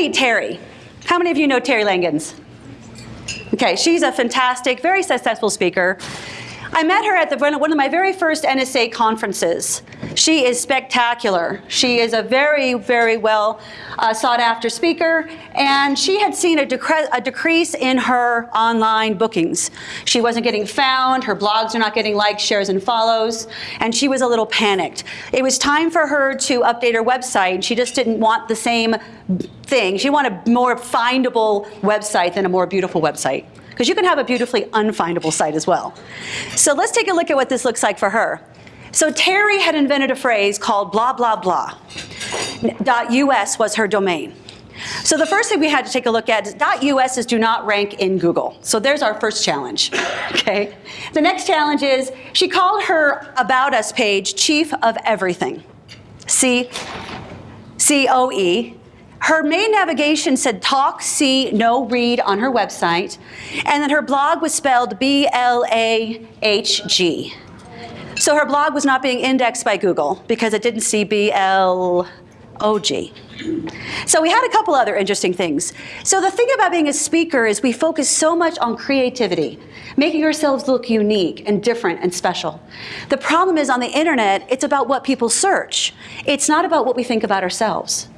meet Terry. How many of you know Terry Langens? Okay, she's a fantastic, very successful speaker. I met her at the, one of my very first NSA conferences. She is spectacular. She is a very, very well uh, sought after speaker, and she had seen a, decre a, decrease in her online bookings. She wasn't getting found, her blogs are not getting likes, shares, and follows, and she was a little panicked. It was time for her to update her website. She just didn't want the same thing. She wanted a more findable website than a more beautiful website because you can have a beautifully unfindable site as well. So let's take a look at what this looks like for her. So Terry had invented a phrase called blah, blah, blah. .us was her domain. So the first thing we had to take a look at is .us is do not rank in Google. So there's our first challenge, okay? The next challenge is she called her About Us page Chief of Everything. C, C-O-E, her main navigation said talk, see, no, read on her website. And then her blog was spelled B-L-A-H-G. So her blog was not being indexed by Google because it didn't see B-L-O-G. So we had a couple other interesting things. So the thing about being a speaker is we focus so much on creativity, making ourselves look unique and different and special. The problem is on the internet, it's about what people search. It's not about what we think about ourselves.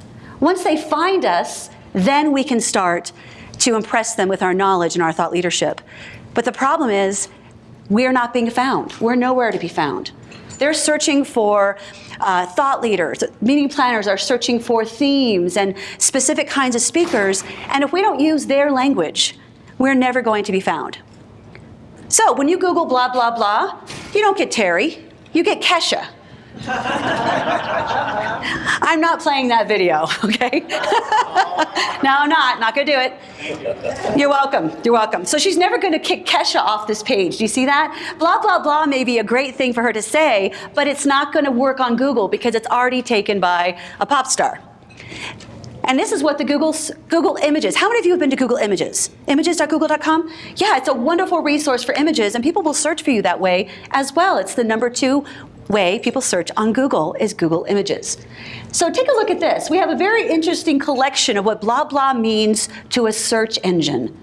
Once they find us, then we can start to impress them with our knowledge and our thought leadership. But the problem is, we're not being found. We're nowhere to be found. They're searching for uh, thought leaders. Meeting planners are searching for themes and specific kinds of speakers. And if we don't use their language, we're never going to be found. So when you Google blah, blah, blah, you don't get Terry, you get Kesha. I'm not playing that video, okay? no, I'm not, not gonna do it. You're welcome, you're welcome. So she's never gonna kick Kesha off this page, do you see that? Blah, blah, blah may be a great thing for her to say, but it's not gonna work on Google because it's already taken by a pop star. And this is what the Google, Google Images, how many of you have been to Google Images? Images.google.com? Yeah, it's a wonderful resource for images and people will search for you that way as well. It's the number two way people search on Google is Google Images. So take a look at this. We have a very interesting collection of what blah blah means to a search engine.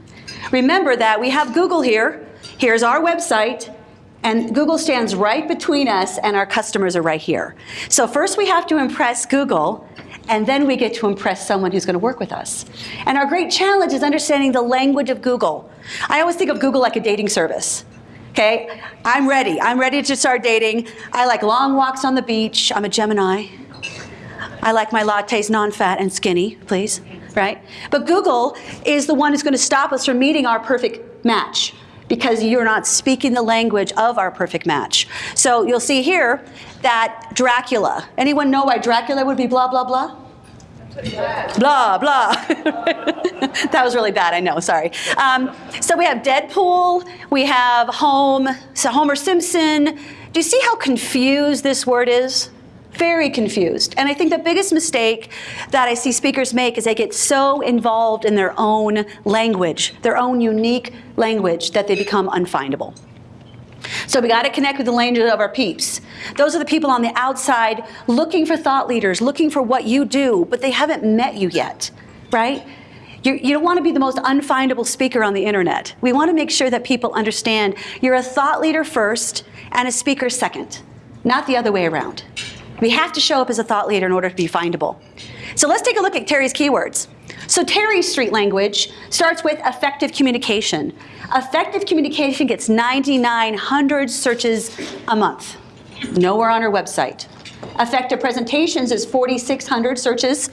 Remember that we have Google here. Here's our website. And Google stands right between us and our customers are right here. So first we have to impress Google and then we get to impress someone who's going to work with us. And our great challenge is understanding the language of Google. I always think of Google like a dating service. Okay, I'm ready. I'm ready to start dating. I like long walks on the beach. I'm a Gemini. I like my lattes non-fat and skinny, please, right? But Google is the one who's going to stop us from meeting our perfect match because you're not speaking the language of our perfect match. So you'll see here that Dracula. Anyone know why Dracula would be blah, blah, blah? Blah, blah. that was really bad, I know, sorry. Um, so we have Deadpool, we have Home, so Homer Simpson. Do you see how confused this word is? Very confused. And I think the biggest mistake that I see speakers make is they get so involved in their own language, their own unique language, that they become unfindable. So we got to connect with the language of our peeps. Those are the people on the outside looking for thought leaders, looking for what you do, but they haven't met you yet, right? You do not want to be the most unfindable speaker on the internet. We want to make sure that people understand you're a thought leader first and a speaker second, not the other way around. We have to show up as a thought leader in order to be findable. So let's take a look at Terry's keywords. So Terry's street language starts with effective communication. Effective communication gets 9,900 searches a month. Nowhere on her website. Effective presentations is 4,600 searches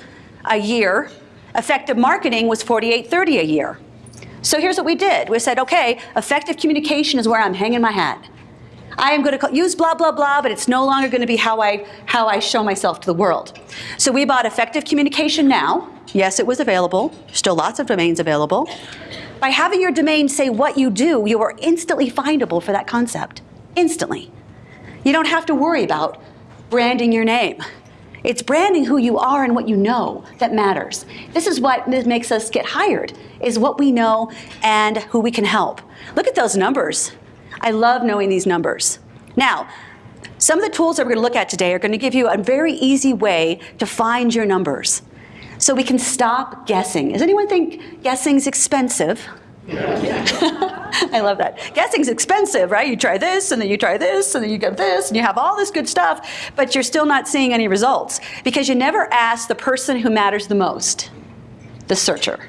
a year. Effective marketing was 4,830 a year. So here's what we did. We said, okay, effective communication is where I'm hanging my hat. I am going to use blah, blah, blah, but it's no longer going to be how I, how I show myself to the world. So we bought Effective Communication Now. Yes, it was available. Still lots of domains available. By having your domain say what you do, you are instantly findable for that concept. Instantly. You don't have to worry about branding your name. It's branding who you are and what you know that matters. This is what makes us get hired, is what we know and who we can help. Look at those numbers. I love knowing these numbers. Now, some of the tools that we're going to look at today are going to give you a very easy way to find your numbers. so we can stop guessing. Does anyone think guessing's expensive? I love that. Guessing's expensive, right? You try this, and then you try this, and then you get this, and you have all this good stuff, but you're still not seeing any results because you never ask the person who matters the most, the searcher.